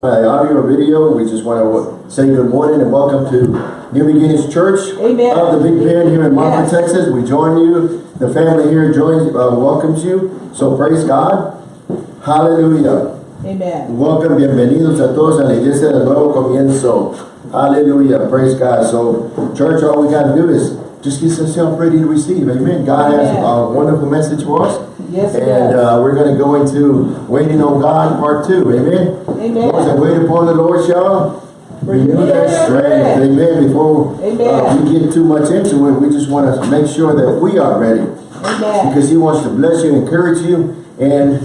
uh, audio or video, we just want to say good morning and welcome to New Beginnings Church Amen. of the Big Bend here in Marfa, Yes. Texas. We join you. The family here joins, uh, welcomes you. So praise God. Hallelujah. Amen. Welcome, bienvenidos a todos a la iglesia del nuevo comienzo. Hallelujah. Praise God. So, church, all we got to do is just get yourself ready to receive. Amen. God has Amen. a wonderful message for us. Yes, And uh, we're going to go into Waiting on God Part 2. Amen. Amen. Those that wait upon the Lord shall renew their their strength. strength. Amen. Before uh, we get too much into it, we just want to make sure that we are ready. Amen. Because he wants to bless you, encourage you, and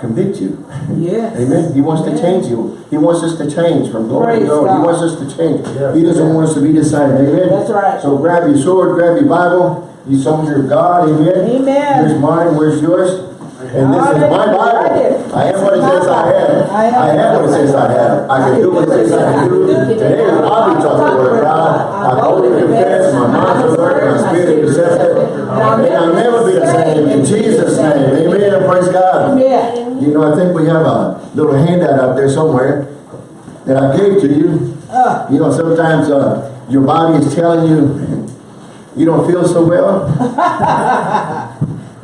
convict you. Yes. Amen. He wants to change you. He wants us to change from glory to Praise glory. He wants us to change. Yeah. He doesn't want us to be the same. Amen. That's right. So grab your sword, grab your Bible, you soldier of God. Amen. Amen. Here's mine. Where's yours? And this is my Bible. I am what it says I am. I am. What it says I am. I can do what it says I can do. Today I'll be talking the word of God. I boldly confess, my mind is alert, my spirit is receptive. And I'll never be the same. In Jesus' name. Amen. Praise God. You know, I think we have a little handout out there somewhere that I gave to you. Uh, You know, sometimes uh, your body is telling you you don't feel so well.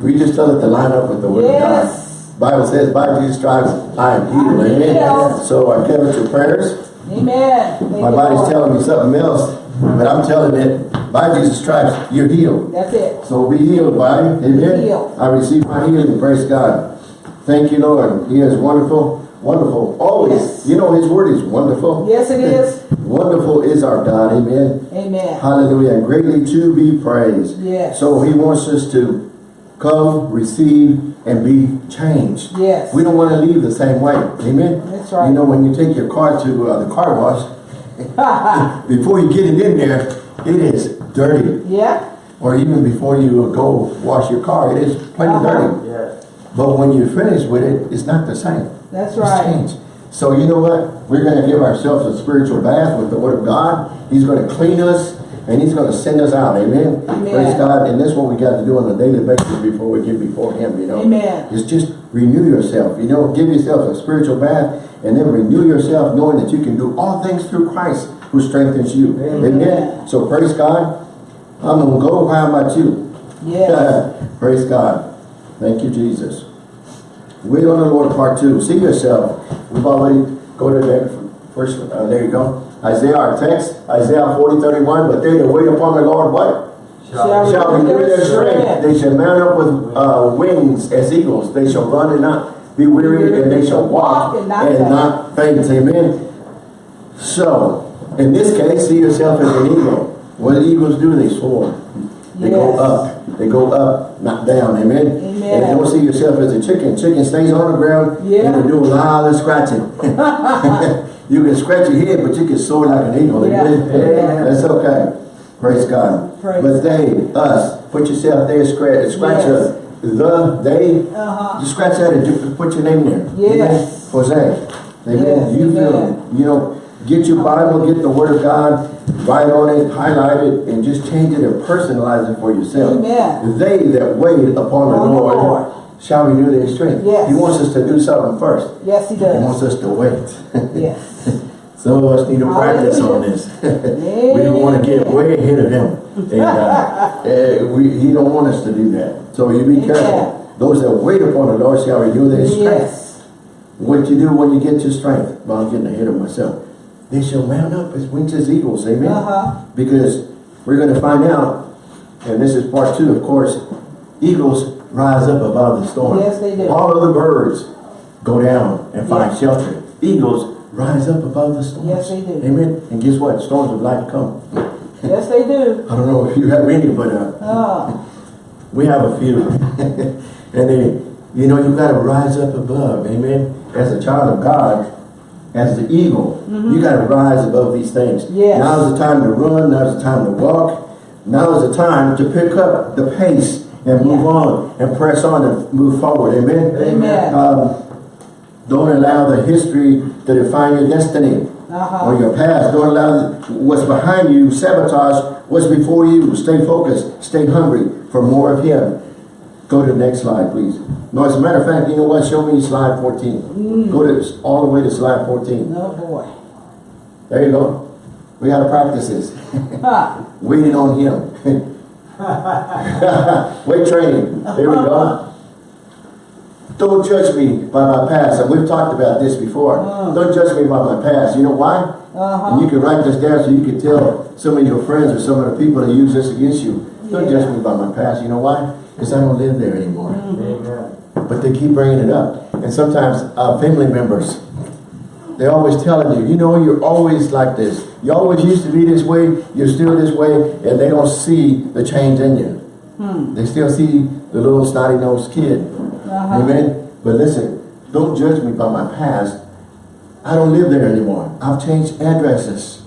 we just tell it to line up with the word Yes. of God. Bible says, by Jesus stripes, I am healed. Amen. So I covet your prayers. amen. Thank My body's Lord. telling me something else, but I'm telling it, by Jesus stripes, you're healed. That's it. So be healed, body. Amen. Healed. I receive my healing. Praise God. Thank you, Lord. He is wonderful. Wonderful. Always. Yes. You know, His word is wonderful. Yes, it is. Wonderful is our God. Amen. Amen. Hallelujah. And greatly to be praised. Yes. So He wants us to come, receive, and be changed. Yes. We don't want to leave the same way. Amen. That's right. You know, when you take your car to uh, the car wash, before you get it in there, it is dirty. yeah. Or even before you go wash your car, it is plenty Uh-huh. dirty. Yes. But when you finish with it, it's not the same. That's It's right. changed. So you know what? We're going to give ourselves a spiritual bath with the Word of God. He's going to clean us and He's going to send us out. Amen. Amen. Praise God. And that's what we got to do on a daily basis before we get before Him. You know. Amen. It's just renew yourself. You know, give yourself a spiritual bath and then renew yourself, knowing that you can do all things through Christ who strengthens you. Amen. So praise God. I'm gonna go. How about you? Yes. Praise God. Thank you, Jesus. Wait on the Lord, part two. See yourself. We've already go to that first. Uh, there you go. Isaiah, our text, Isaiah 40, 31. But they that wait upon the Lord, what? Shall Shall renew their strength. They shall mount up with uh, wings as eagles. They shall run and not be weary, and they shall walk and not faint. Amen. So, in this case, see yourself as an eagle. What do eagles do? They soar. They go up. They go up, not down. Amen. Amen. And don't see yourself as a chicken. Chicken stays on the ground Yeah. and you do a lot of scratching. you can scratch your head, but you can soar like an eagle. Yeah. Yeah. That's okay. Praise God. Praise but they, us, put yourself there, scratch, scratch Yes. a, the, they, Uh-huh. you scratch that and put your name there. Yes. Amen. Jose. Amen. Yes, you feel, you know, get your Bible, get the Word of God, write on it, highlight it, and just change it and personalize it for yourself. Amen. They that wait upon the Lord, Lord. shall renew their strength. Yes. He wants us to do something first. Yes, he does. He wants us to wait. Yes. Some of us need to practice on this. we don't want to get way ahead of him. And, uh, eh, we, he don't want us to do that. So you be careful. Those that wait upon the Lord shall renew their strength. Yes. What you do when you get your strength? Well, I'm getting ahead of myself. They shall mount up as wings as eagles. Amen. Uh-huh. Because we're going to find out, and this is part two, of course, eagles rise up above the storm. Yes, they do. All other birds go down and find Yes. shelter. Eagles rise up above the storms. Yes, they do. Amen. And guess what? Storms of life come. Yes, they do. I don't know if you have any, but uh, Uh, we have a few. and they, you know, you've got to rise up above. Amen. As a child of God, as the eagle, you got to rise above these things. Yes. Now's the time to run. Now is the time to walk. Now is the time to pick up the pace and move Yeah. on and press on and move forward. Amen. Amen. Um, don't allow the history to define your destiny uh-huh. or your past. Don't allow what's behind you sabotage what's before you. Stay focused. Stay hungry for more of Him. Go to the next slide, please. No, as a matter of fact, you know what? Show me slide 14. Go to all the way to slide 14. Oh, boy. There you go. We gotta practice this. Waiting on him. Weight training. There we go. Don't judge me by my past. And we've talked about this before. Mm. Don't judge me by my past. You know why? Uh-huh. And you can write this down so you can tell some of your friends or some of the people that use this against you. Don't Yeah. judge me by my past. You know why? Because I don't live there anymore. Amen. But they keep bringing it up. And sometimes uh, family members, they're always telling you, you know, you're always like this. You always used to be this way. You're still this way. And they don't see the change in you. They still see the little snotty-nosed kid. Uh-huh. Amen? But listen, don't judge me by my past. I don't live there anymore. I've changed addresses.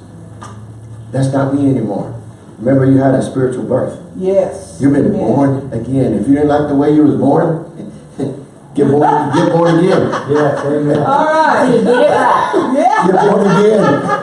That's not me anymore. Remember, you had a spiritual birth. Yes. You've been Amen. born again. If you didn't like the way you was born, get born, get born again. Yes, amen. All right. Get. Yeah. Get born again.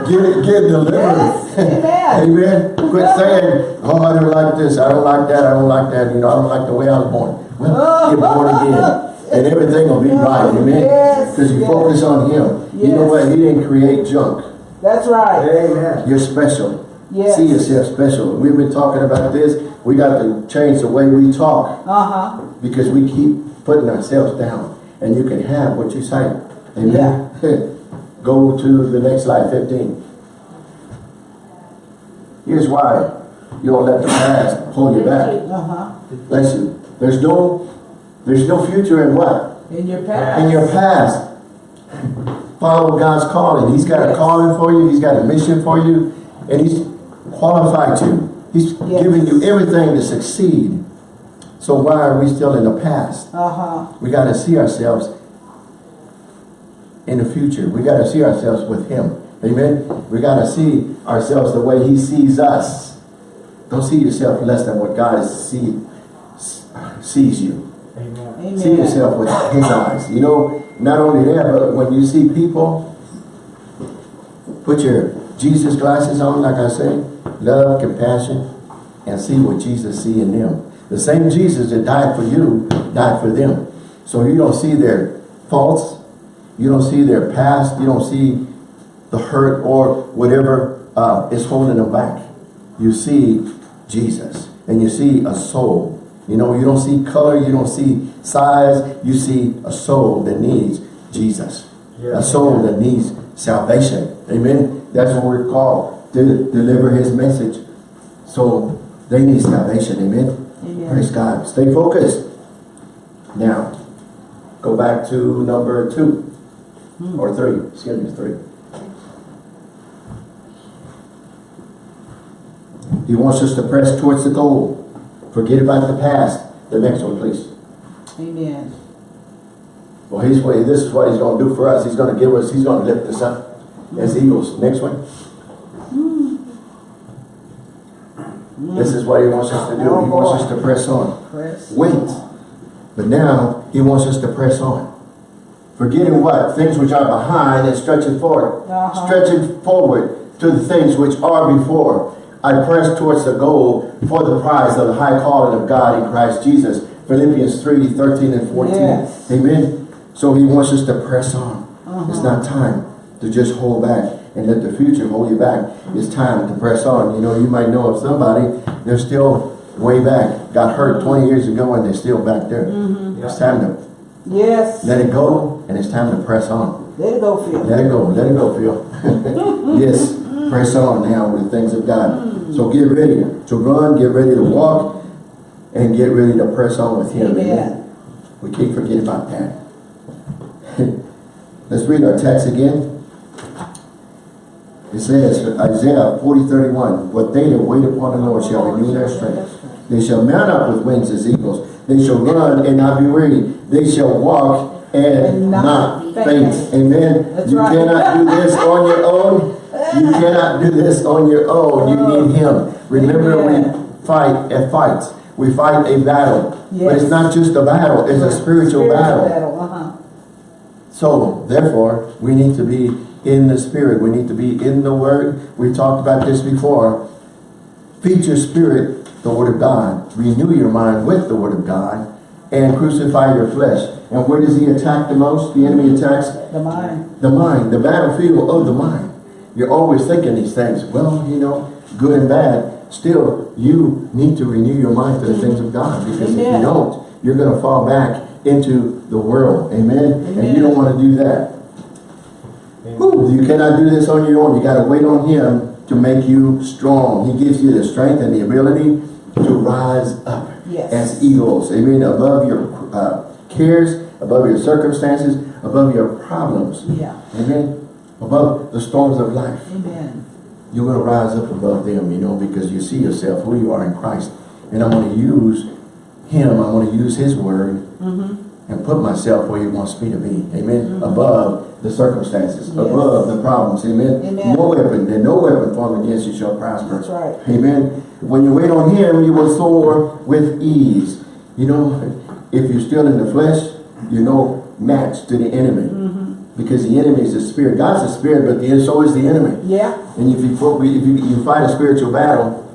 Get it, get delivered. Yes. Amen. Amen. Quit saying, oh, I don't like this, I don't like that, I don't like that, you know, I don't like the way I was born. Well, get born again. And everything will be right, amen? Yes, Because you yes. focus on Him. You know what? He didn't create junk. That's right. Amen. You're special. Yes. See yourself special. We've been talking about this. We got to change the way we talk Uh-huh. because we keep putting ourselves down. And you can have what you say. Amen? Go to the next slide, 15. Here's why you don't let the past hold you back. Uh-huh. Bless you. There's no, there's no future in what? In your past. In your past. Follow God's calling. He's got a calling for you. He's got a mission for you. And He's qualified you. He's Yes. giving you everything to succeed. So why are we still in the past? Uh-huh. We got to see ourselves in the future. We got to see ourselves with Him. Amen? We got to see ourselves the way He sees us. Don't see yourself less than what God see, sees you. Amen. Amen. See yourself with His eyes. You know, not only that, but when you see people, put your Jesus glasses on, like I say, love, compassion, and see what Jesus see in them. The same Jesus that died for you, died for them. So you don't see their faults, you don't see their past, you don't see the hurt or whatever uh, is holding them back. You see Jesus, and you see a soul. You know, you don't see color, you don't see size, you see a soul that needs Jesus. A soul that needs salvation. Amen. That's what we're called to deliver his message. So they need salvation. Amen. Amen. Praise God. Stay focused. Now, go back to number two hmm. or three. Excuse me, three. He wants us to press towards the goal. Forget about the past. The next one, please. Amen. Well, he's this is what he's going to do for us. He's going to give us. He's going to lift us up as eagles. Next one. This is what he wants us to do. He wants us to press on. Press. Wait. But now he wants us to press on. Forgetting what? Things which are behind and stretching forward. Uh-huh. Stretching forward to the things which are before. I press towards the goal for the prize of the high calling of God in Christ Jesus. Philippians 3, 13 and 14. Yes. Amen. So he wants us to press on. Uh-huh. It's not time to just hold back and let the future hold you back. It's time to press on. You know, you might know of somebody, they're still way back, got hurt 20 years ago and they're still back there. Mm-hmm. It's time to Yes. let it go and it's time to press on. Let it go, Phil. Let it go, let it go, Phil. yes, press on now with the things of God. So get ready to run, get ready to walk, and get ready to press on with Him. Amen. We can't forget about that. Let's read our text again. It says, Isaiah 40, 31, But they that wait upon the Lord shall renew their strength. They shall mount up with wings as eagles. They shall run and not be weary. They shall walk and, And not not faint. Amen. That's you right. cannot do this on your own. You cannot do this on your own. You need Him. Remember, Amen. we fight a fight. We fight a battle. But it's not just a battle, it's a spiritual battle. Uh-huh. So, therefore, we need to be in the Spirit. We need to be in the Word. We've talked about this before. Feed your spirit, the Word of God. Renew your mind with the Word of God. and crucify your flesh. And where does he attack the most? The enemy attacks The mind. the mind, the battlefield of the mind. You're always thinking these things. Well, you know, good and bad. Still, you need to renew your mind to the things of God. Because if you don't, you're going to fall back into the world. Amen? And you don't want to do that. You cannot do this on your own. You got to wait on him to make you strong. He gives you the strength and the ability to rise up Yes. as eagles. Amen. Above your uh, cares, above your circumstances, above your problems. Yeah. Amen. Above the storms of life. Amen. You're going to rise up above them, you know, because you see yourself, who you are in Christ. And I'm going to use him, I'm going to use his word Mm-hmm. And put myself where he wants me to be. Amen. Above the circumstances, Yes. above the problems. Amen. Amen. No weapon, and no weapon formed against you shall prosper. That's right. Amen. When you wait on him, you will soar with ease. You know, if you're still in the flesh, you're no match to the enemy. Mm-hmm. Because the enemy is the spirit. God's the spirit, but the, so is the enemy. Yeah. And if you, if you, you fight a spiritual battle,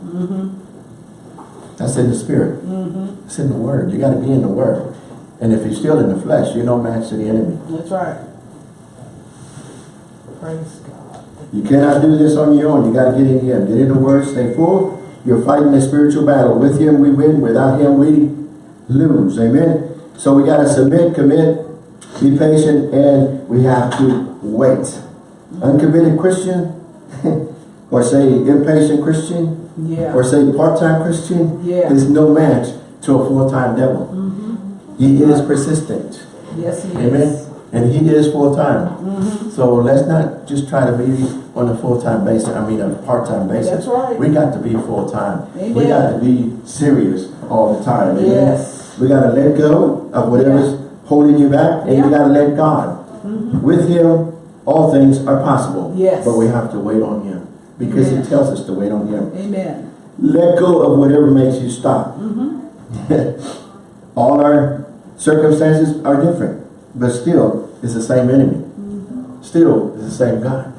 that's in the spirit. Mm-hmm. It's in the word. You got to be in the word. And if you're still in the flesh, you're no match to the enemy. That's right. Praise God. You cannot do this on your own. You got to get in Him. Get in the Word. Stay full. You're fighting a spiritual battle. With Him we win. Without Him we lose. Amen. So we got to submit, commit, be patient, and we have to wait. Uncommitted Christian, or say impatient Christian, Yeah. or say part-time Christian, Yeah. is no match to a full-time devil. Mm-hmm. He is persistent. Yes, he Amen. is. And he is full-time. Mm-hmm. So let's not just try to be on a full-time basis, I mean a part-time basis. That's right. We got to be full-time. We got to be serious all the time. Amen? Yes. We got to let go of whatever's holding you back and you Yeah. Mm-hmm. got to let God. Mm -hmm. With him, all things are possible. Yes. But we have to wait on him because Amen. he tells us to wait on him. Amen. Let go of whatever makes you stop. Mm -hmm. All our circumstances are different, but still, it's the same enemy. Mm-hmm. Still, it's the same God.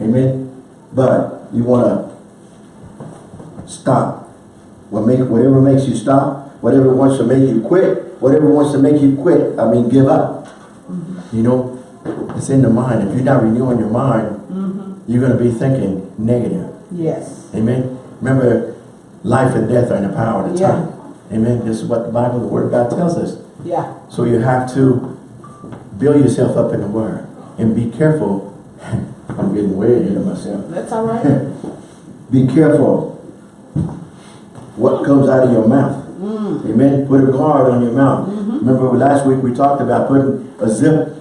Amen. But you want to stop. What make whatever makes you stop, whatever wants to make you quit, whatever wants to make you quit. I mean, give up. Mm-hmm. You know, it's in the mind. If you're not renewing your mind, mm-hmm. you're going to be thinking negative. Yes. Amen. Remember, life and death are in the power of the Yeah. tongue. Amen. This is what the Bible, the Word of God tells us. Yeah. So you have to build yourself up in the Word. And be careful. I'm getting way ahead of myself. That's all right. Be careful what comes out of your mouth. Mm. Amen. Put a guard on your mouth. Mm-hmm. Remember last week we talked about putting a zip,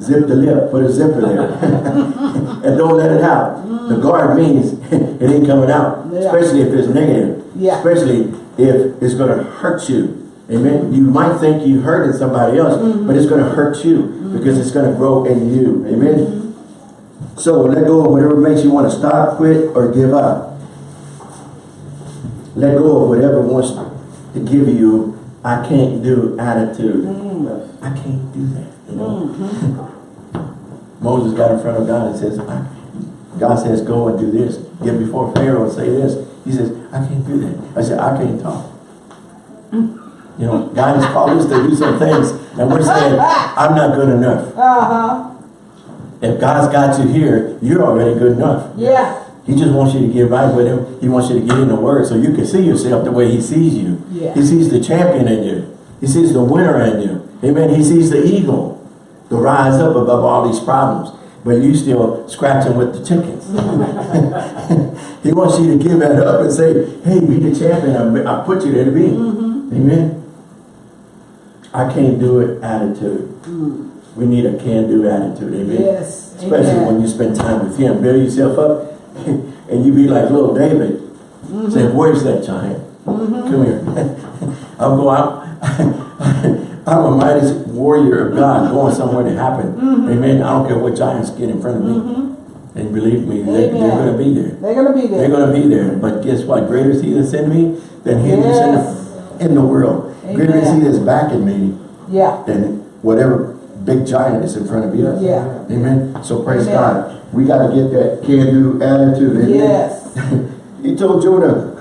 zip the lip, put a zipper there. and don't let it out. The mm. guard means it ain't coming out. Yeah. Especially if it's negative. Yeah. Especially if it's going to hurt you. Amen. You might think you hurting somebody else, mm-hmm. but it's going to hurt you mm-hmm. because it's going to grow in you. Amen. So let go of whatever makes you want to stop, quit, or give up. Let go of whatever wants to give you I can't do attitude. Mm. I can't do that. You know. Mm-hmm. Moses got in front of God and says, God says, go and do this. Get before Pharaoh and say this. He says, I can't do that. I said, I can't talk. Mm. You know, God has called us to do some things, and we're saying, I'm not good enough. Uh-huh. If God's got you here, you're already good enough. Yeah. He just wants you to get right with him. He wants you to get in the word so you can see yourself the way he sees you. Yeah. He sees the champion in you. He sees the winner in you. Amen. He sees the eagle to rise up above all these problems. But you still scratching with the chickens. he wants you to give that up and say, hey, be the champion. I, I put you there to be. Mm -hmm. Amen. I can't do it attitude. Mm. We need a can-do attitude. Amen. Yes. Especially Amen. when you spend time with him. Build yourself up and you be like little David. Mm-hmm. Say, where's that giant? Mm-hmm. Come here. I'm going out. I'm a mighty warrior of God going somewhere to happen. Mm-hmm. Amen. I don't care what giants get in front of me. And believe me, they, they're going to be there. They're going to be there. They're going to be there. But guess what? Greater is he that's in me than he that's in the, in the world. Greater is that's backing me Yeah. than whatever big giant is in front of you. Yeah. Amen. So praise Amen. God. We got to get that can-do attitude. Amen. Yes. He told Jonah,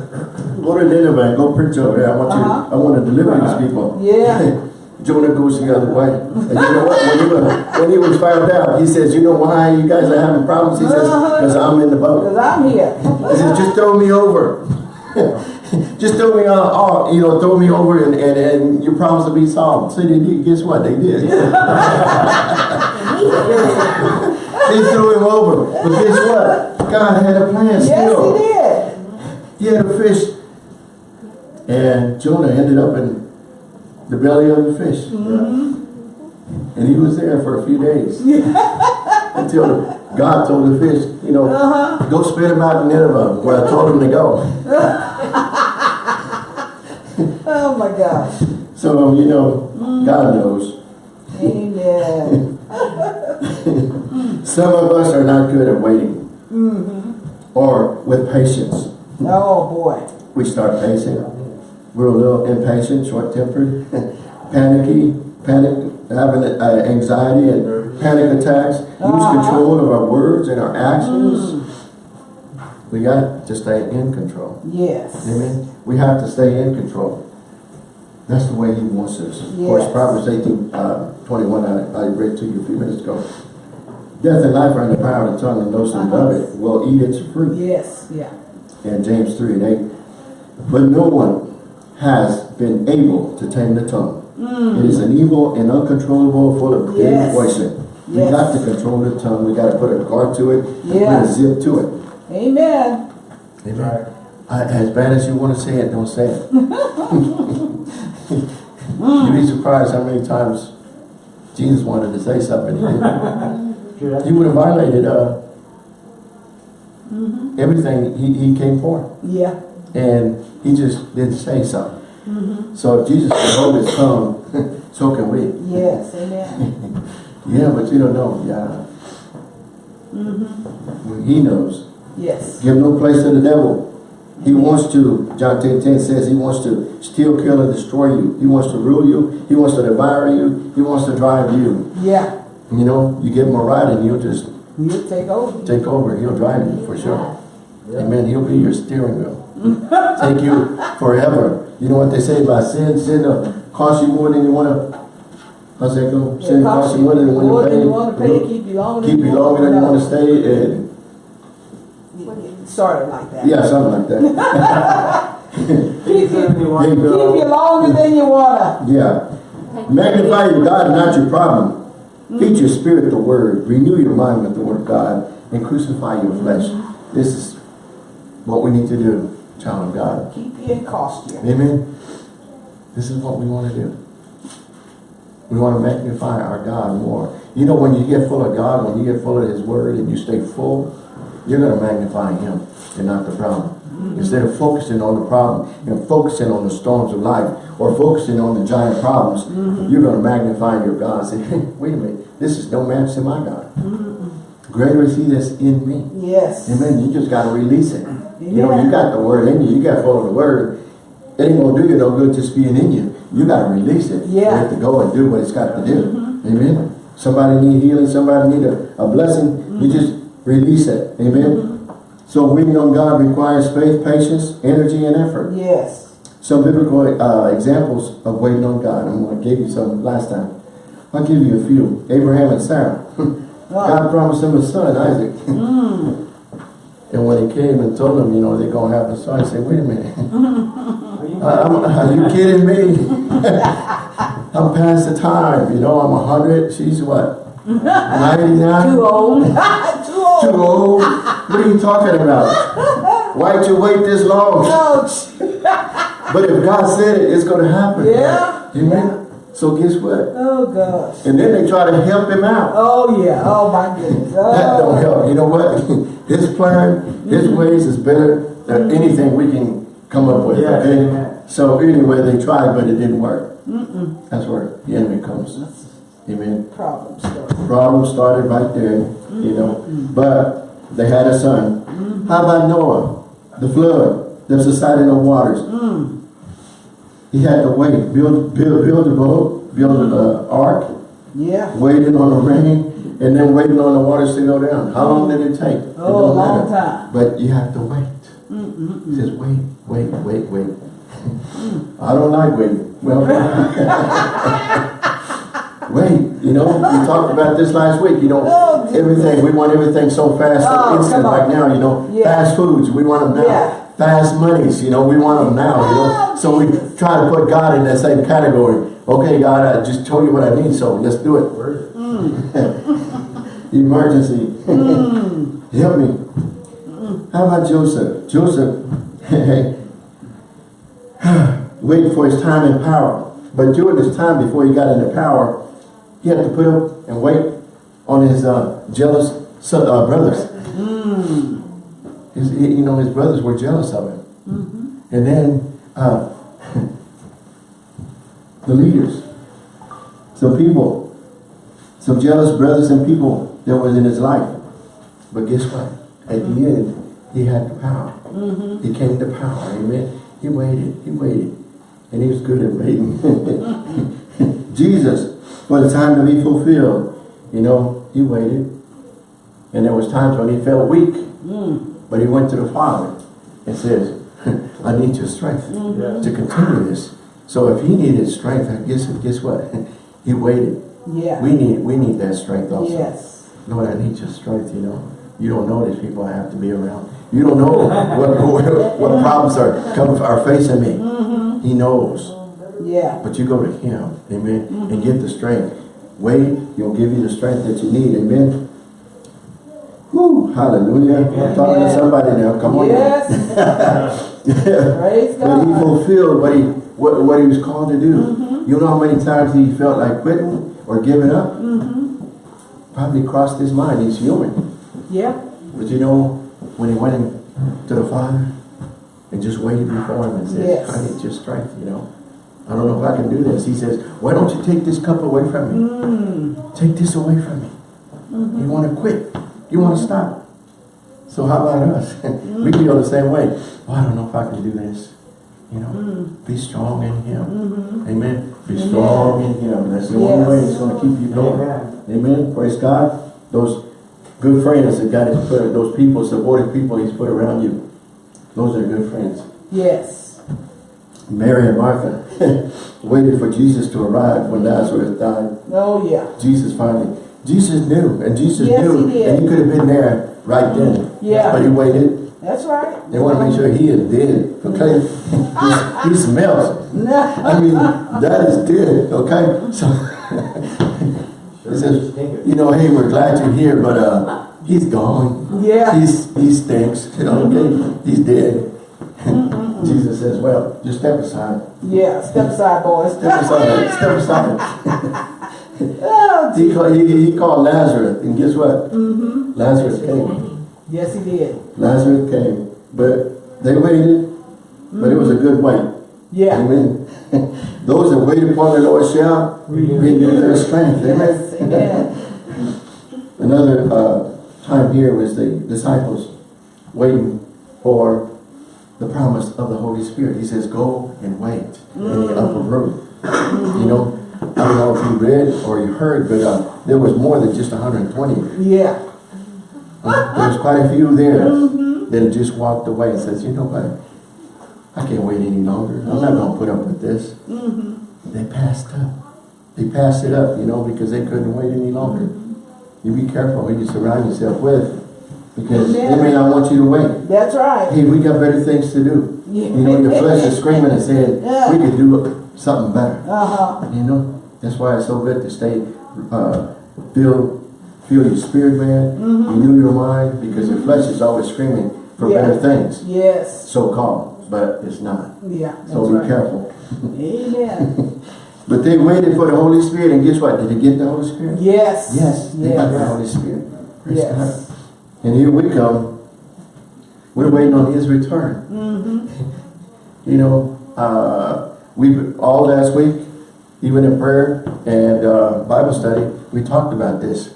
go to Nineveh and go preach over there. I want you, Uh-huh. I want to deliver these people. Yeah. Jonah goes the other way. And you know what? When he, was, when he was found out, he says, you know why you guys are having problems? He says, Uh-huh. because I'm in the boat. Cause I'm here. He said, just throw me over. just throw me on, off, you know, throw me over and, and, and your problems will be solved. So they did, guess what? They did. they threw him over. But guess what? God had a plan Yes, still. he did. He had a fish. And Jonah ended up in the belly of the fish. And he was there for a few days. Until God told the fish, you know, Uh-huh. go spit him out in Nineveh, where I told him to go. Oh my gosh. So, you know, God knows. Amen. Some of us are not good at waiting. Or with patience. Oh boy. We start pacing. We're a little impatient, short-tempered, panicky, panic, having uh, anxiety and panic attacks. Lose Uh-huh. control of our words and our actions. We got to stay in control. Yes. Amen. We have to stay in control. That's the way He wants us. Of course, Proverbs 18, uh, 21, I, I read to you a few minutes ago. Death and life are in the power of the tongue, and those who Uh-huh. love it will eat its fruit. Yes. Yeah. And James 3 and 8. But no one has been able to tame the tongue. Mm. It is an evil and uncontrollable, full of great Yes. poison. We Yes. got to control the tongue. We got to put a guard to it. and Put a zip to it. Amen. Amen. I, as bad as you want to say it, don't say it. You'd be surprised how many times Jesus wanted to say something. He. Would have violated uh, mm-hmm. everything he, he came for. Yeah. And he just didn't say something. Mm-hmm. So if Jesus can hold his tongue, so can we. Yes. Amen. Yeah, but you don't know. Yeah. Mm-hmm. Well, He knows. Yes. Give no place to the devil. He wants to, John 10, 10 says, he wants to steal, kill, and destroy you. He wants to rule you. He wants to devour you. He wants to drive you. Yeah. You know, you give him a ride and he'll just You take over. take over. He'll drive you for sure. Yeah. Amen. He'll be your steering wheel. take you forever. You know what they say about sin? Sin will cost you more than you want to. How's that go? Sin costs you more than you want to than pay. you want to pay. Keep you longer. Keep you longer than you want to stay. And Started like that. yeah, something like that. Keep you, There you keep you longer than you wanna. Yeah. Magnify your God, not your problem. Feed your spirit the word. Renew your mind with the word of God. And crucify your flesh. Mm-hmm. This is what we need to do, child of God. Keep you in costume. Amen. This is what we want to do. We want to magnify our God more. You know, when you get full of God, when you get full of His Word and you stay full, you're going to magnify Him and not the problem. Instead of focusing on the problem and focusing on the storms of life or focusing on the giant problems, mm-hmm. you're going to magnify your God. Say, hey, wait a minute, this is no match to my God. Mm-hmm. Greater is He that's in me. Yes. Amen. You just got to release it. You know, you got the word in you. You got full of the word. It ain't gonna do you no good just being in you. You got to release it. Yeah. You Yeah. have to go and do what it's got to do. Mm-hmm. Amen. Somebody need healing. Somebody need a, a blessing. You just release it. Amen. So waiting on God requires faith, patience, energy, and effort. Yes. Some biblical uh, examples of waiting on God. I'm going to give you some last time. I'll give you a few. Abraham and Sarah. wow. God promised them a son, Isaac. Mm. and when he came and told them, you know, they're going to have a son, he said, wait a minute. I- I'm- are you kidding me? I'm past the time. You know, I'm 100. She's what? 99? Too old. Too old. Too old? What are you talking about? Why'd you wait this long? Ouch. But if God said it, it's going to happen. Yeah. Amen. So guess what? Oh gosh. And then they try to help him out. Oh yeah. Oh my goodness. Oh. That don't oh. help. You know what? His plan, his mm-hmm. ways is better than mm-hmm. anything we can come up with. Yeah, okay? amen. So anyway, they tried, but it didn't work. That's where the enemy comes. Amen. Problem started. Problem started right there, you know. Mm-hmm. But they had a son. Mm-hmm. How about Noah? The flood, the subsiding of waters. Mm. He had to wait, build, build, build a boat, build an uh, ark, Yeah. waiting on the rain, and then waiting on the waters to go down. How long did it take? It Oh, a don't long matter. time. But you have to wait. He says, wait, wait, wait, wait. Mm. I don't like waiting. Well, wait, you know, we talked about this last week, you know, Oh, everything, we want everything so fast, Oh, so instant, come on. like now, you know, Yeah. fast foods, we want them now. Yeah. Fast monies, you know, we want them now, you know. Oh, So we try to put God in that same category. Okay, God, I just told you what I need, so let's do it. Emergency. Mm. Help me. How about Joseph? Joseph, waiting for his time in power. But during this time before he got into power, he had to put up and wait on his uh, jealous son, uh, brothers. His, he- you know, his brothers were jealous of him. And then uh, the leaders, some people, some jealous brothers and people that was in his life. But guess what? At the end, he had the power. He came to power. Amen. He waited. He waited. And he was good at waiting. Jesus, for the time to be fulfilled, you know, he waited. And there was times when he felt weak. Mm. But he went to the Father and says, I need your strength mm-hmm. to continue this. So if he needed strength, I guess guess what? he waited. Yeah. We need we need that strength also. Yes. Lord, I need your strength, you know. You don't know these people I have to be around. You don't know what, what, what problems are come are facing me. Mm-hmm. He knows. Yeah. But you go to him, amen, and mm-hmm. get the strength. Wait, he'll give you the strength that you need, amen. Hallelujah. I'm talking to somebody now. Come on. Yes. Praise But he fulfilled what he what, what he was called to do. Mm-hmm. You know how many times he felt like quitting or giving up? Mm-hmm. Probably crossed his mind. He's human. Yeah. But you know, when he went in to the Father and just waited before him and said, Yes. I need your strength, you know. I don't know if I can do this. He says, why don't you take this cup away from me? Mm. Take this away from me. Mm-hmm. You want to quit. You want to mm-hmm. stop. So how about us? we mm. feel the same way. Well, I don't know if I can do this. You know, mm. be strong in Him. Mm-hmm. Amen. Be Amen. strong in Him. That's the only way it's going to keep you going. Amen. Amen. Praise God. Those good friends that God has put, those people, supportive people He's put around you. Those are good friends. Yes. Mary and Martha waited for Jesus to arrive when Lazarus died. Oh, yeah. Jesus finally, Jesus knew, and Jesus Yes, knew, he did. and he could have been there right then. Yeah. But he waited. That's right. They want to make sure he is dead, okay? he, he smells. I mean, that is dead, okay? So, he says, you know, hey, we're glad you're here, but uh, he's gone. Yeah. He's, he stinks, you know, okay? He's dead. Jesus says, well, just step aside. Yeah. Step aside, boys. Step aside, step aside. Oh, He called, he, he called Lazarus, and guess what? Mm -hmm. Lazarus came. yes, he did. Lazarus came, but they waited, mm -hmm. but it was a good wait. Yeah. Amen. Those that wait upon the Lord shall renew their strength. Yes. Amen. Amen. Another uh, time here was the disciples waiting for the promise of the Holy Spirit. He says, go and wait in the upper room. You know, I don't know if you read or you heard, but uh, there was more than just 120. Yeah. Uh, There was quite a few there that just walked away and says, you know what? I can't wait any longer. I'm not going to put up with this. They passed up. They passed it up, you know, because they couldn't wait any longer. You be careful who you surround yourself with because they may not want you to wait. That's right. Hey, we got better things to do. You know, your flesh is screaming and saying, we could do something better. Uh-huh. You know, that's why it's so good to stay, uh, feel, feel your spirit, man. Renew your mind because your flesh is always screaming for Yeah. better things, Yes. so-called, but it's not. Yeah. So be right. careful. Amen. But they waited for the Holy Spirit, and guess what? Did they get the Holy Spirit? Yes. Yes, they got the Yes. Holy Spirit. Praise Yes. God. And here we come. We're waiting on His return. Mm-hmm. You know, uh, we all last week, even in prayer and uh, Bible study, we talked about this.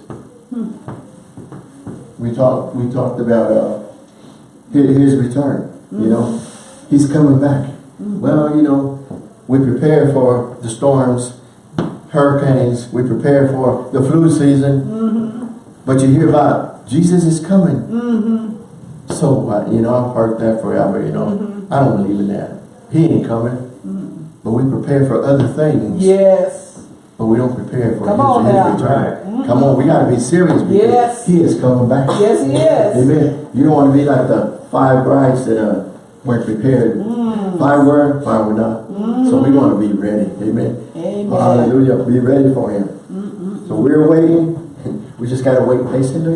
We talked. We talked about uh, his, his return. You know, He's coming back. Well, you know, we prepare for the storms, hurricanes. We prepare for the flu season. But you hear about Jesus is coming. So so what, you know, I've heard that forever, you know. Mm-hmm. I don't believe in that. He ain't coming. But we prepare for other things. Yes. But we don't prepare for Come his, on his return. Come on, we gotta be serious because Yes. he is coming back. Yes, he is. Amen. You don't want to be like the five brides that uh, weren't prepared. Mm. Five were, five were not. So we want to be ready. Amen. Amen. Hallelujah. Be ready for him. So we're waiting. We just got to wait patiently.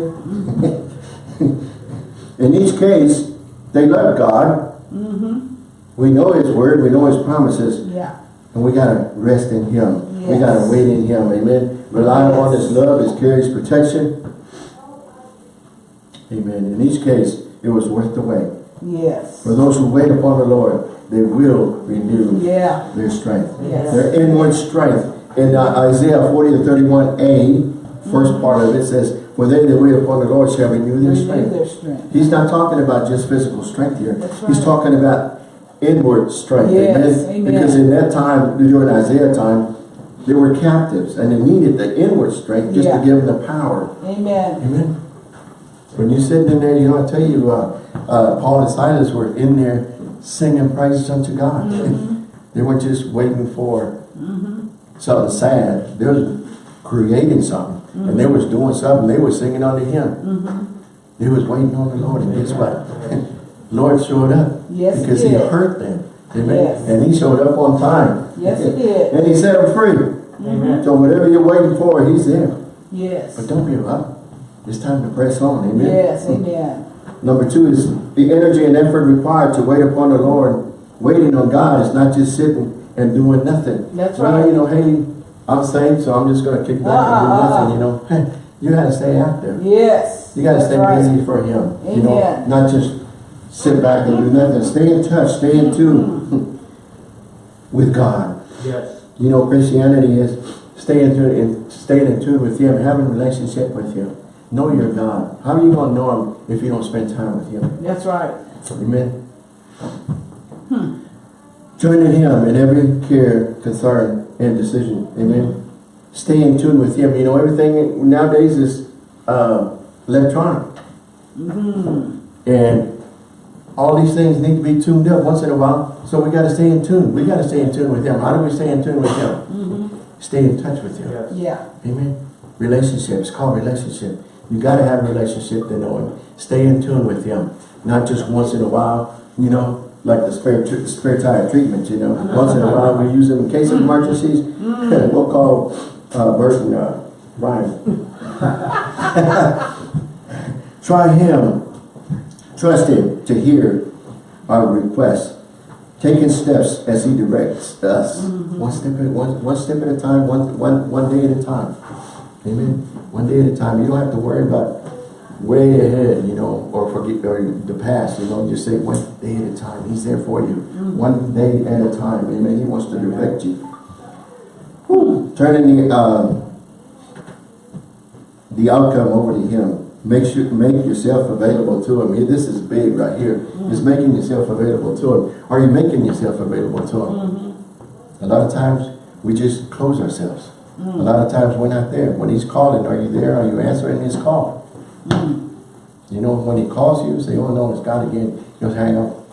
In each case, they love God. We know His Word. We know His promises. Yeah. And we got to rest in Him. We got to wait in Him. Amen. Rely on His love, His care, His protection. Amen. In each case, it was worth the wait. Yes. For those who wait upon the Lord, they will renew Yeah. their strength. Yes. Their inward strength. In uh, Isaiah 40 to 31a, first part of it says, For they that wait upon the Lord shall renew their Renew strength. their strength. He's not talking about just physical strength here. That's He's talking about inward strength. Yes, amen. Because in that time, during Isaiah time, they were captives and they needed the inward strength just Yeah. to give them the power. Amen. Amen. When you sit in there, you know, I tell you, uh, uh, Paul and Silas were in there singing praises unto God. Mm-hmm. they weren't just waiting for something sad. They were creating something. And they Mm-hmm. was doing something. They were singing unto him. They was waiting on the Lord. And guess what? Lord showed up. Yes, because he did. hurt them. Amen. Yes. And he showed up on time. Yes, he did. And he set them free. Amen. So whatever you're waiting for, he's there. Yes. But don't give up. It's time to press on. Amen. Yes, amen. Number two is the energy and effort required to wait upon the Lord. Waiting on God is not just sitting and doing nothing. That's well, right. you know, hey, I'm saved, so I'm just going to kick back and do Uh-uh, nothing, ah. you know. you got to stay active. Yes. You got to stay right. busy for Him. You know, Amen. not just sit back and do nothing. Stay in touch. Stay in tune with God. Yes. You know, Christianity is staying in tune, in, staying in tune with Him, having a relationship with Him. Know your God. How are you going to know Him if you don't spend time with Him? That's right. Amen. Hmm. Joining Him in every care, concern, and decision. Amen. Stay in tune with Him. You know, everything nowadays is uh, electronic. And all these things need to be tuned up once in a while. So we got to stay in tune. We got to stay in tune with Him. How do we stay in tune with Him? Stay in touch with Him. Yes. Yeah. Amen. Relationship. It's called relationship. You got to have a relationship to know Him. Stay in tune with Him. Not just once in a while, you know, like the spare, spare tire treatment, you know. Once in a while we use them in case of emergencies. we'll call uh, Bert uh, Ryan. Try Him. Trust Him to hear our requests. Taking steps as He directs us. One step at one, one step at a time, one, one, one day at a time. Amen. One day at a time. You don't have to worry about way ahead, you know, or forget or the past, you know. Just say one day at a time. He's there for you. Mm. One day at a time. Amen. He wants to direct you. Whew. Turning the um, the outcome over to Him. Make sure make yourself available to Him. Here, This is big right here. Mm. here. Is making yourself available to Him. Are you making yourself available to Him? Mm-hmm. A lot of times we just close ourselves. Mm. A lot of times we're not there. When He's calling, are you there? Are you answering His call? You know, when He calls you, say, "Oh no, it's God again." You know, hang on.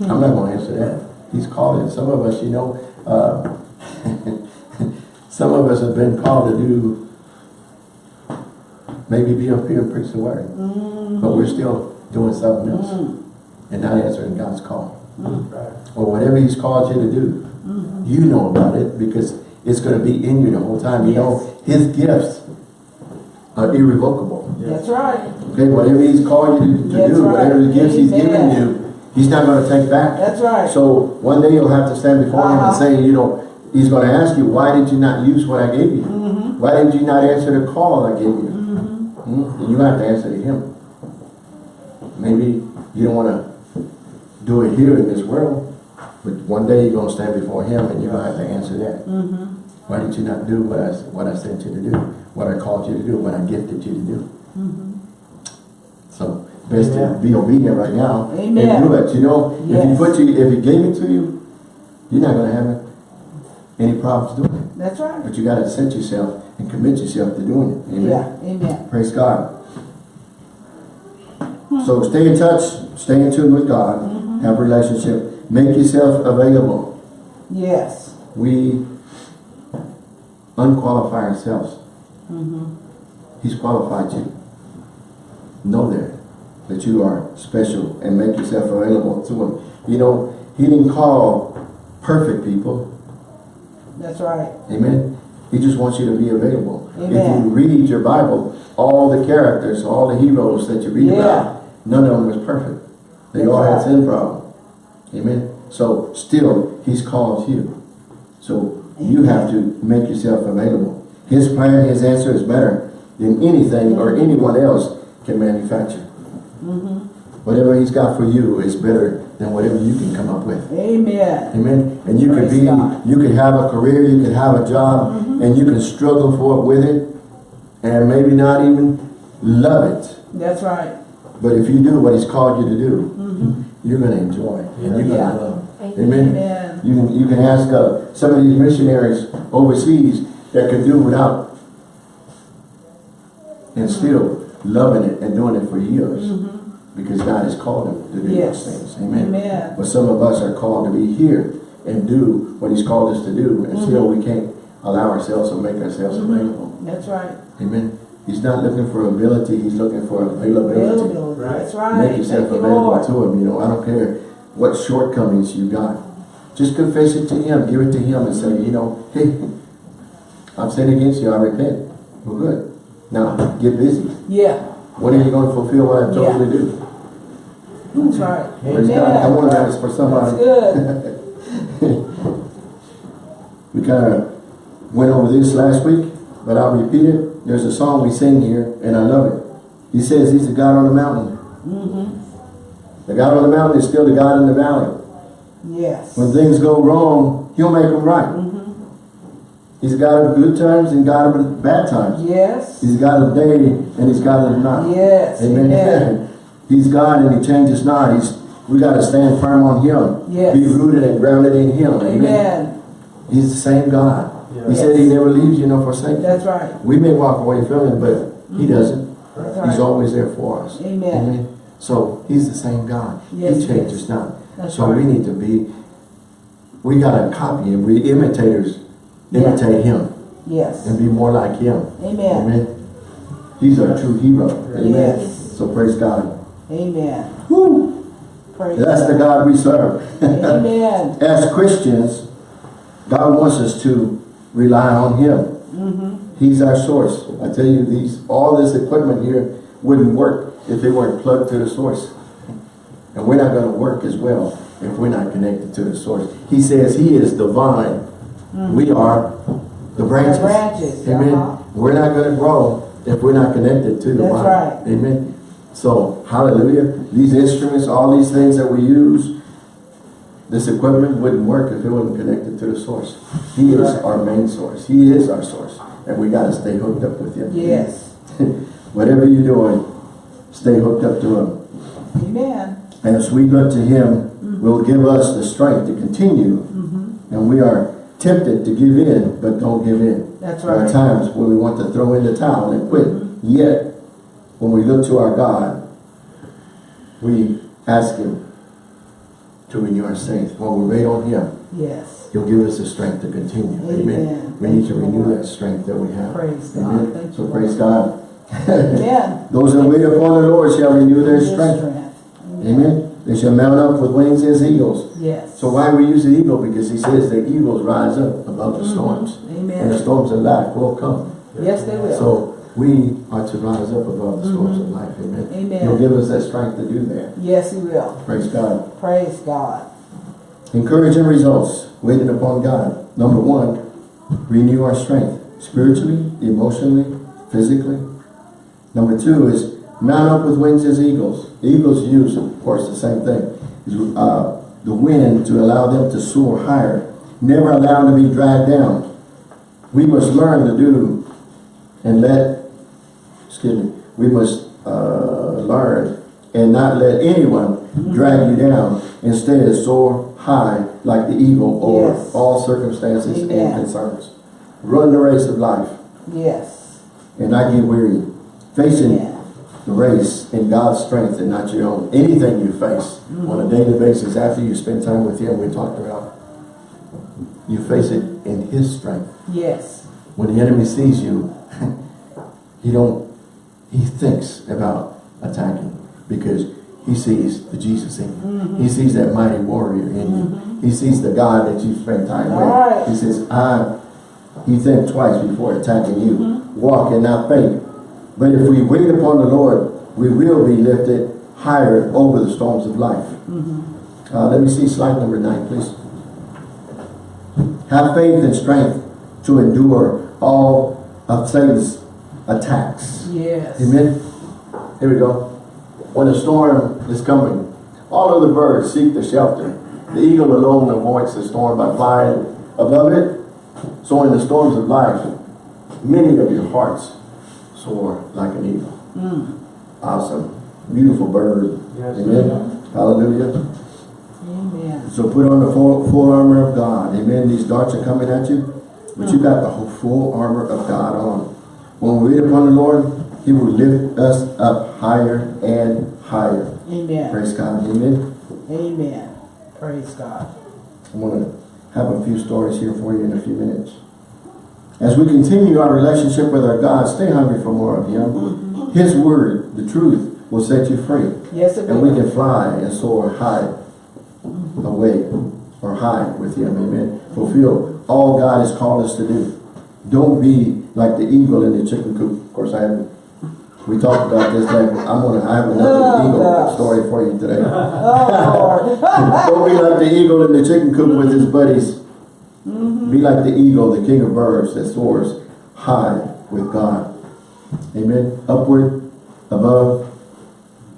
I'm not going to answer that. He's calling. Some of us, you know, uh, some of us have been called to do maybe be up here and preach the word. Mm-hmm. But we're still doing something else mm-hmm. and not answering God's call. Mm-hmm. Right. Or whatever He's called you to do. You know about it because it's going to be in you the whole time. You know, His gifts are irrevocable. That's right. Okay, whatever He's called you to, to That's do, right. whatever the gifts He's given you, He's not going to take back. That's right. So one day you'll have to stand before Him and Uh-huh. say, you know, He's going to ask you, why did you not use what I gave you? Mm-hmm. Why did you not answer the call I gave you? Hmm? And you have to answer to Him. Maybe you don't want to do it here in this world, but one day you're going to stand before Him and you're going to have to answer that. Mm-hmm. Why did you not do what I, what I sent you to do? What I called you to do? What I gifted you to do? Mm-hmm. So best to be obedient right now Amen. and do it. You know, if He put you, if He gave it to you, you're not going to have any problems doing it. That's right. But you got to set yourself and commit yourself to doing it. Amen. Yeah. Amen. Praise God. So stay in touch stay in tune with God, Mm-hmm. have a relationship, make yourself available. Yes. We unqualify ourselves. Mm-hmm. He's qualified you. Know that, that you are special and make yourself available to him. You know, he didn't call perfect people. That's right. Amen. He just wants you to be available. If you read your Bible, all the characters, all the heroes that you read Yeah. about, none of them was perfect. They That's all had sin problem. Amen. So still, he's called you. So you have to make yourself available. His plan, his answer is better than anything or anyone else can manufacture. Mm-hmm. Whatever he's got for you is better than whatever you can come up with. Amen. Amen. And you could Praise be, God. you could have a career, you could have a job, and you can struggle for it with it, and maybe not even love it. That's right. But if you do what he's called you to do, you're going to enjoy it, and you're going to Yeah. love it. Amen. Amen. You can, you can ask uh, some of these missionaries overseas that could do without and still loving it and doing it for years because God has called them to do. Yes. those things. Amen. Amen. But some of us are called to be here and do what he's called us to do and still Mm-hmm. we can't allow ourselves to make ourselves available. That's right. Amen. He's not looking for ability, he's looking for availability. Availability. That's right. Make yourself you, available Lord. to him. You know, I don't care what shortcomings you got. Just confess it to him. Give it to him and say, you know, hey, I've sinned against you. I repent. We're good. Now, get busy. Yeah. When are you going to fulfill what I've told you to do? That's right. Praise God. I wonder if that's for That's good. We kind of went over this last week, but I'll repeat it. There's a song we sing here, and I love it. He says he's the God on the mountain. Mm-hmm. The God on the mountain is still the God in the valley. Yes. When things go wrong, he'll make them right. Mm-hmm. He's a God of good times and God of bad times. Yes. He's God of day and he's God of night. Yes. Amen. Amen. he's God and he changes not. He's we got to stand firm on him. Yes. Be rooted and grounded in him. Amen. Amen. He's the same God. He Yes. said he never leaves you nor forsakes you. That's right. We may walk away from him, but he mm-hmm. doesn't. That's He's always there for us. Amen. So he's the same God. Yes, he he changes is. not. That's so right. we need to be, we got to copy him. We imitators. Imitate him Yes. and be more like him. Amen. Amen. He's our true hero. Amen. Yes. So praise God. Amen. Woo. Praise That's the God we serve. Amen. As Christians, God wants us to rely on him. Mm-hmm. He's our source. I tell you, these all this equipment here wouldn't work if they weren't plugged to the source. And we're not going to work as well if we're not connected to the source. He says he is the vine. We are the branches. Mm-hmm. branches, Amen. uh-huh. We're not going to grow if we're not connected to the That's vine. right. Amen. So, hallelujah. These instruments, all these things that we use, this equipment wouldn't work if it wasn't connected to the source. He is Right. our main source. He is our source. And we got to stay hooked up with him. Yes. Whatever you're doing, stay hooked up to him. Amen. And as we look to him, will give us the strength to continue. Mm-hmm. And we are tempted to give in, but don't give in. That's There are times when we want to throw in the towel and quit. Yet, when we look to our God, we ask him to renew our strength. When we wait on him, Yes. he'll give us the strength to continue. Amen. We need to renew Lord. that strength that we have. Praise God. Amen. Thank So you, praise Lord. God. Amen. Those that wait upon the Lord shall renew their His strength. Amen. Amen. They shall mount up with wings as eagles. Yes. So why we use the eagle? Because he says the eagles rise up above the mm-hmm. storms. Amen. And the storms of life will come. Yes, they will. So we are to rise up above the storms of mm-hmm. life. Amen. Amen. He'll give us that strength to do that. Yes, he will. Praise God. Praise God. Encouraging results. Waiting upon God. Number one, renew our strength. Spiritually, emotionally, physically. Number two is mount up with wings as eagles. Eagles use, of course, the same thing. Uh, the wind to allow them to soar higher. Never allow them to be dragged down. We must learn to do and let, excuse me, we must uh, learn and not let anyone drag you down. Instead, soar high like the eagle over Yes. all circumstances and concerns. Run the race of life Yes. and not get weary. Facing Amen. The race in God's strength and not your own. Anything you face mm. on a daily basis after you spend time with Him, we talked about, you face it in His strength. Yes. When the enemy sees you, he don't, he thinks about attacking because he sees the Jesus in you. Mm-hmm. He sees that mighty warrior in you. Mm-hmm. He sees the God that you spend time with. Right. He says, I, he think twice before attacking you. Mm-hmm. Walk and not faint. But if we wait upon the Lord, we will be lifted higher over the storms of life. Uh, let me see slide number nine, please. Have faith and strength to endure all of Satan's attacks. Yes. Amen. Here we go. When a storm is coming, all of the birds seek the shelter. The eagle alone avoids the storm by flying above it. So in the storms of life, many of your hearts like an eagle. Mm. Awesome. Beautiful bird. Yes. Amen. Hallelujah. Amen. So put on the full, full armor of God. Amen. These darts are coming at you, but you mm. got the whole full armor of God on. When we wait upon the Lord, He will lift us up higher and higher. Amen. Praise God. Amen. Amen. Praise God. I'm going to have a few stories here for you in a few minutes. As we continue our relationship with our God, stay hungry for more of Him. His word, the truth, will set you free. Yes, And we can fly and soar high away or high with him. Amen. Fulfill all God has called us to do. Don't be like the eagle in the chicken coop. Of course, I haven't. We talked about this. Like I'm gonna. I have another Oh, eagle gosh. story for you today. Oh. Don't be like the eagle in the chicken coop with his buddies. Be like the eagle, the king of birds that soars high with God. Amen. Upward, above,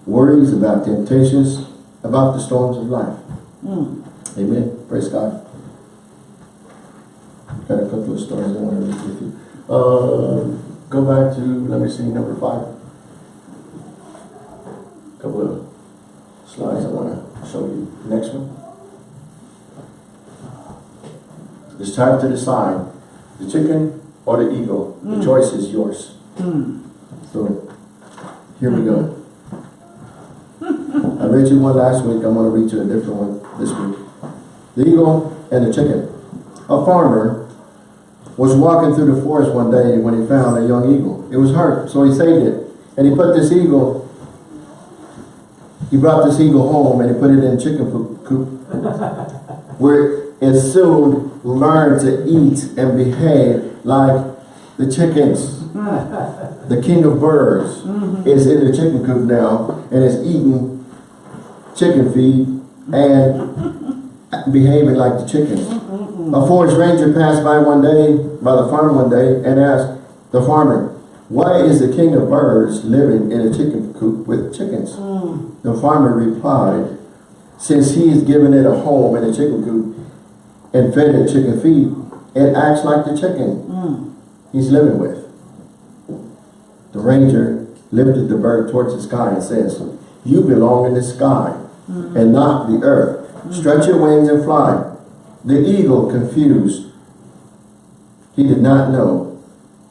worries about temptations, about the storms of life. Amen. Praise God. Got a couple of stories I want to read with you. Uh, go back to, let me see, number five. A Couple of slides I want to show you. Next one. It's time to decide the chicken or the eagle. The hmm. choice is yours. Hmm. So here we go. I read you one last week. I'm going to read you a different one this week. The eagle and the chicken. A farmer was walking through the forest one day when he found a young eagle. It was hurt, so he saved it. And he put this eagle, he brought this eagle home and he put it in chicken coop, coop where it soon learned to eat and behave like the chickens. The king of birds mm-hmm. is in the chicken coop now and is eating chicken feed and behaving like the chickens. A forest ranger passed by one day, by the farm one day, and asked the farmer, why is the king of birds living in a chicken coop with chickens? Mm. The farmer replied, since he has given it a home in a chicken coop and fed it chicken feed, it acts like the chicken mm. he's living with. The ranger lifted the bird towards the sky and says, you belong in the sky mm. and not the earth. Mm. Stretch your wings and fly. The eagle, confused, he did not know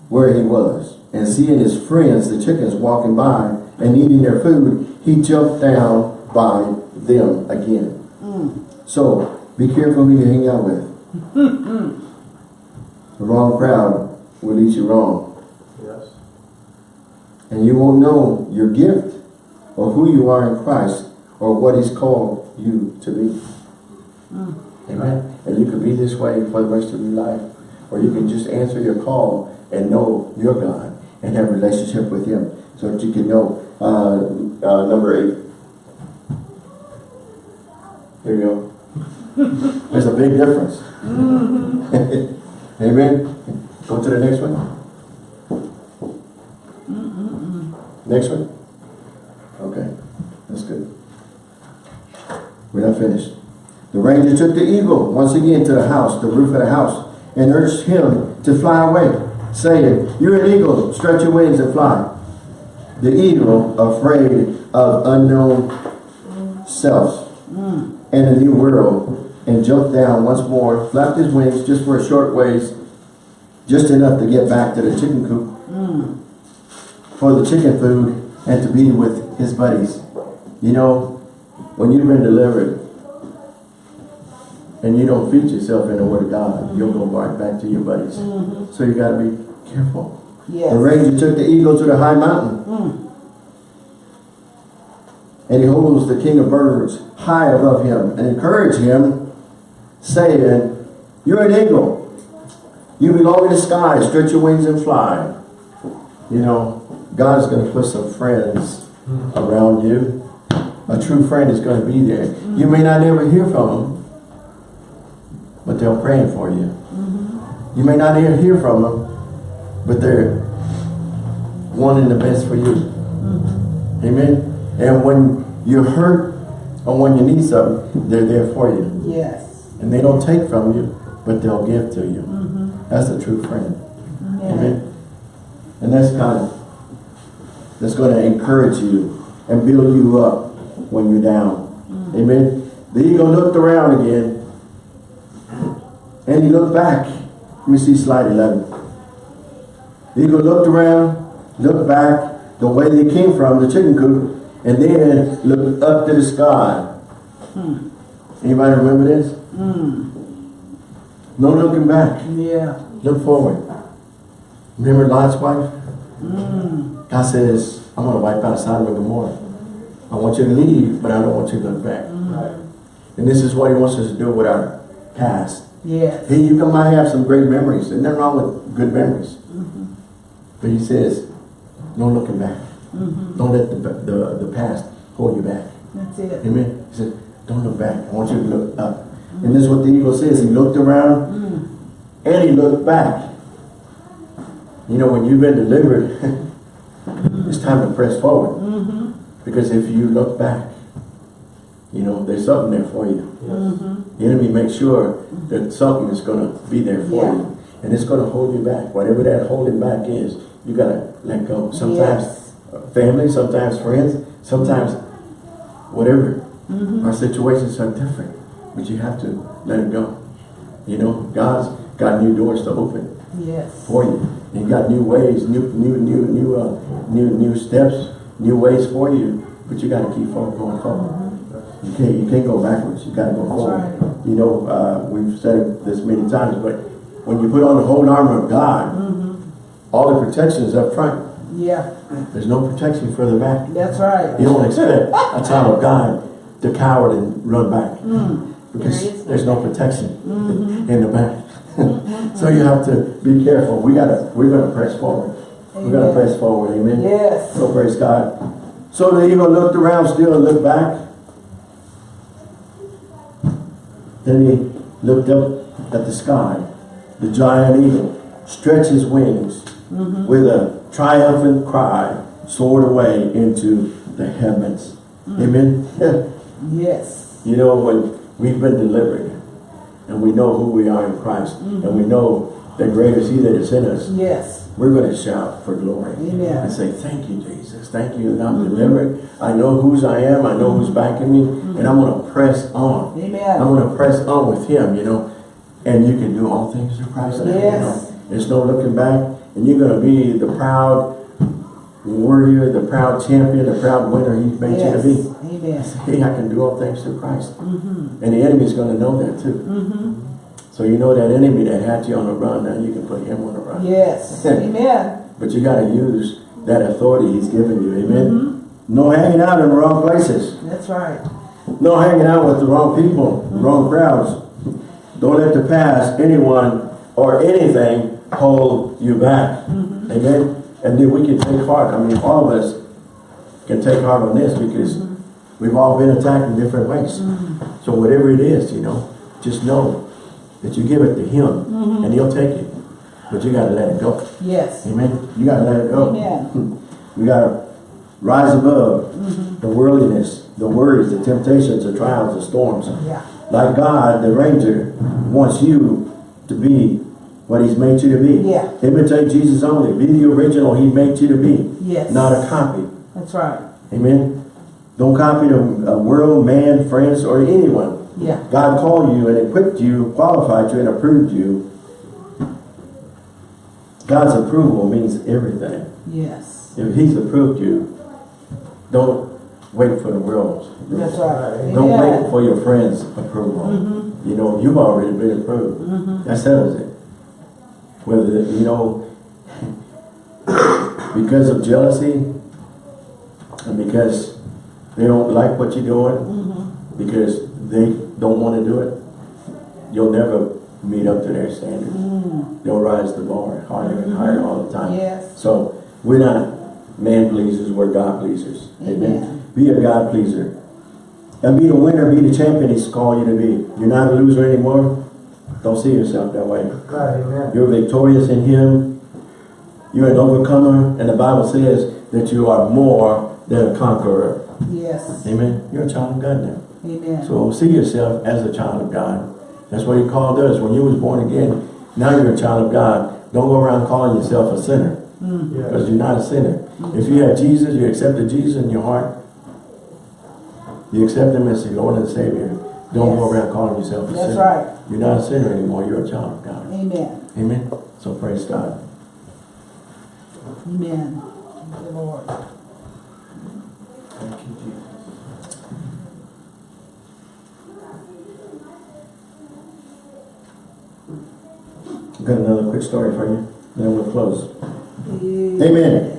where he was. And seeing his friends, the chickens, walking by and eating their food, he jumped down by them again. So, be careful who you hang out with. the wrong crowd will lead you wrong. Yes. And you won't know your gift or who you are in Christ or what he's called you to be. Amen. And you could be this way for the rest of your life. Or you can just answer your call and know your God and have a relationship with him so that you can know uh, uh, number eight. There you go. There's a big difference. Mm-hmm. Amen. Go to the next one. Next one? Okay, that's good. We're not finished. The ranger took the eagle once again to the house, the roof of the house, and urged him to fly away, saying, You're an eagle, stretch your wings and fly. The eagle, afraid of unknown self mm. and a new world, and jumped down once more, flapped his wings just for a short ways, just enough to get back to the chicken coop for the chicken food and to be with his buddies. You know, when you've been delivered and you don't feed yourself in the Word of God, you'll go right back to your buddies. So you got to be careful. Yes. The ranger took the eagle to the high mountain. Mm. And he holds the king of birds high above him and encouraged him, saying, You're an eagle. You belong in the sky. Stretch your wings and fly. You know, God is going to put some friends around you. A true friend is going to be there. You may not ever hear from them, but they're praying for you. You may not ever hear from them, but they're wanting the best for you. Amen. And when you're hurt or when you need something, they're there for you. Yes. And they don't take from you, but they'll give to you. Mm-hmm. That's a true friend. Yeah. Amen. And that's kind of, that's going to encourage you and build you up when you're down. Mm-hmm. Amen. The eagle looked around again and he looked back. Let me see slide 11. The eagle looked around, looked back the way they came from, the chicken coop, and then looked up to the sky. Hmm. Anybody remember this? Hmm. No looking back. Yeah. Look forward. Remember Lot's wife? Hmm. God says, I'm going to wipe out Sodom and Gomorrah. I want you to leave, but I don't want you to look back. Hmm. And this is what he wants us to do with our past. Yes. Hey, you might have some great memories. There's nothing wrong with good memories. Mm-hmm. But he says, no looking back. Mm-hmm. Don't let the, the, the past hold you back. That's it. Amen. He said, don't look back. I want you to look up. And this is what the eagle says. He looked around mm. and he looked back. You know, when you've been delivered, it's time to press forward. Mm-hmm. Because if you look back, you know, there's something there for you. Mm-hmm. The enemy makes sure that something is going to be there for Yeah. you. And it's going to hold you back. Whatever that holding back is, you got to let go. Sometimes Yes. family, sometimes friends, sometimes whatever. Mm-hmm. Our situations are different, but you have to let it go. You know, God's got new doors to open Yes. for you. He got new ways, new, new, new, new, uh, new, new steps, new ways for you. But you got to keep on going forward. You can't, you can't go backwards. You got to go That's forward. right. You know, uh, we've said this many times, but when you put on the whole armor of God, all the protection is up front. Yeah. There's no protection further back. That's right. You don't expect a child of God to cower and run back. Because There there's no protection mm-hmm. in the back. Mm-hmm. so you have to be careful. We gotta, we're gonna press forward. We're gonna press forward, amen? Yes. So praise God. So the eagle looked around still and looked back. Then he looked up at the sky. The giant eagle stretched his wings mm-hmm. with a triumphant cry, soared away into the heavens. Mm. Amen. Yes. You know, when we've been delivered and we know who we are in Christ and we mm-hmm. know that greater is he that is in us, Yes. we're going to shout for glory Amen. and say, thank you, Jesus. Thank you that I'm mm-hmm. delivered. I know whose I am. I know who's mm-hmm. backing me. And I'm going to press on. I'm going to press on with him, you know. And you can do all things through Christ. now, you Yes. know. There's no looking back. And you're going to be the proud warrior, the proud champion, the proud winner he's made Yes. you to be. Amen. Hey, I can do all things through Christ. Mm-hmm. And the enemy is going to know that too. Mm-hmm. So you know that enemy that had you on the run, now you can put him on the run. Yes. Amen. But you got to use that authority he's given you. Amen? Mm-hmm. No hanging out in the wrong places. That's right. No hanging out with the wrong people, wrong crowds. Don't let the past, anyone, or anything hold you back. Amen? And then we can take heart. I mean, all of us can take heart on this because we've all been attacked in different ways. Mm-hmm. So whatever it is, you know, just know that you give it to him mm-hmm. and he'll take it. But you got to let it go. Yes. Amen? You got to let it go. Amen. We got to rise above mm-hmm. the worldliness, the worries, the temptations, the trials, the storms. Yeah. Like God, the ranger, wants you to be what he's made you to be. Yeah. Imitate Jesus only. Be the original he made you to be. Yes. Not a copy. That's right. Amen? Don't copy the uh, world, man, friends, or anyone. Yeah. God called you and equipped you, qualified you, and approved you. God's approval means everything. Yes. If he's approved you, Don't wait for the world's. That's right. Don't wait for your friends' approval. You know, you've already been approved. That settles it. Whether, you know, because of jealousy, and because they don't like what you're doing, mm-hmm. because they don't want to do it, you'll never meet up to their standards. Mm. They'll rise the bar higher and higher mm-hmm. all the time. Yes. So we're not man pleasers, we're God pleasers. Amen. Be a God pleaser. And be the winner, be the champion he's called you to be. You're not a loser anymore. Don't see yourself that way. Amen. You're victorious in him. You're an overcomer. And the Bible says that you are more than a conqueror. Yes. Amen. You're a child of God now. Amen. So see yourself as a child of God. That's what he called us. When you was born again, now you're a child of God. Don't go around calling yourself a sinner. Mm. Because Yes. you're not a sinner. Mm-hmm. If you have Jesus, you accepted Jesus in your heart, you accept him as your Lord and Savior. Don't go around calling yourself a That's sinner. That's right. You're not a sinner anymore. You're a child of God. Amen. Amen. So praise God. Amen. Thank you, Lord. Thank you, Jesus. I've got another quick story for you. Then we'll close. Amen.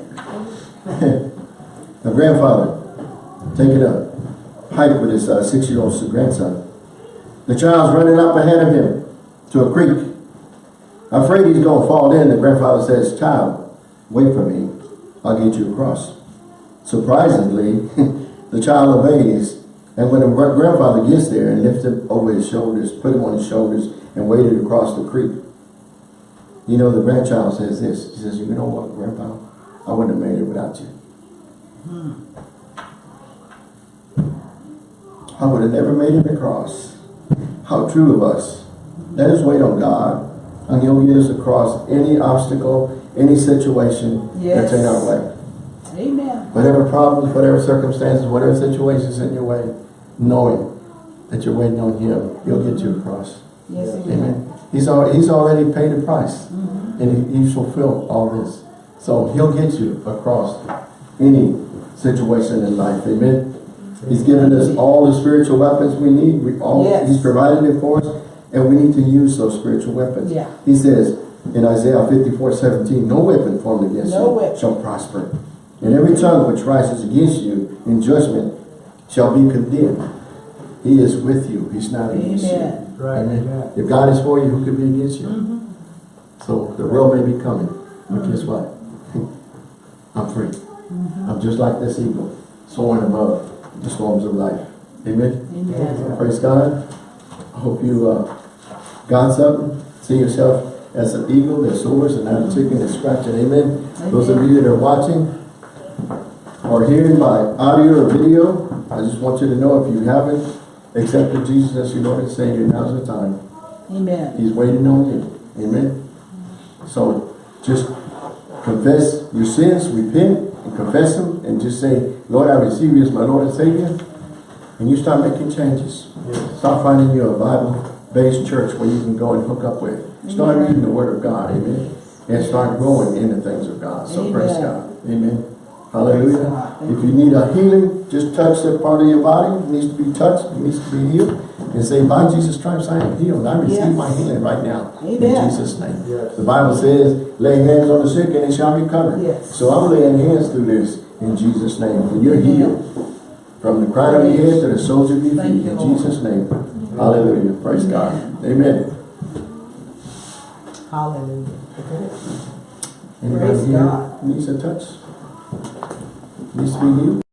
A grandfather take it up, hike with his uh, six-year-old grandson. The child's running up ahead of him to a creek. Afraid he's going to fall in, the grandfather says, Child, wait for me. I'll get you across. Surprisingly, the child obeys. And when the grandfather gets there and lifts him over his shoulders, put him on his shoulders, and waded across the creek, you know, the grandchild says this. He says, you know what, Grandpa? I wouldn't have made it without you. I would have never made it across. How true of us. Let us wait on God, and He'll get us across any obstacle, any situation that's in our way. Amen. Whatever problems, whatever circumstances, whatever situations in your way, knowing that you're waiting on Him, He'll get you across. Yes, Amen. amen. He's al he's already paid the price, mm-hmm. and he, he's fulfilled all this. So he'll get you across any situation in life. Amen. He's given us all the spiritual weapons we need. We all Yes. he's provided it for us, and we need to use those spiritual weapons. Yeah. He says in Isaiah 54, 17, no weapon formed against No you weapon. shall prosper. And every tongue which rises against you in judgment shall be condemned. He is with you. He's not against you. Amen. Right, Amen. amen. If God is for you, who could be against you? Mm-hmm. So the world may be coming, but guess what? I'm free. Mm-hmm. I'm just like this eagle, soaring above the storms of life. Amen. Amen. Praise God. I hope you uh, got something. See yourself as an eagle that soars and not a chicken that's scratching. Amen. Those of you that are watching or hearing by audio or video, I just want you to know if you haven't accepted Jesus as your Lord and Savior, now's the time. Amen. He's waiting on you. Amen. So just confess your sins, repent, and confess them, and just say, Lord, I receive you as my Lord and Savior. And you start making changes. Yes. Start finding you a Bible-based church where you can go and hook up with. Start Amen. reading the Word of God. Amen. And start growing in the things of God. So praise God. Amen. Hallelujah. If you need a healing, just touch that part of your body. It needs to be touched. It needs to be healed. And say, by Jesus' stripes I am healed. I receive Yes. my healing right now. In Jesus' name. Yes. The Bible says, lay hands on the sick and they shall recover. Yes. So I'm laying hands through this in Jesus' name. And you're healed. From the crown of your head to the soles of your feet. you, In Lord. Jesus' name. Hallelujah. Praise God. Amen. Hallelujah. Anybody Praise here God. needs a touch? Needs to be healed?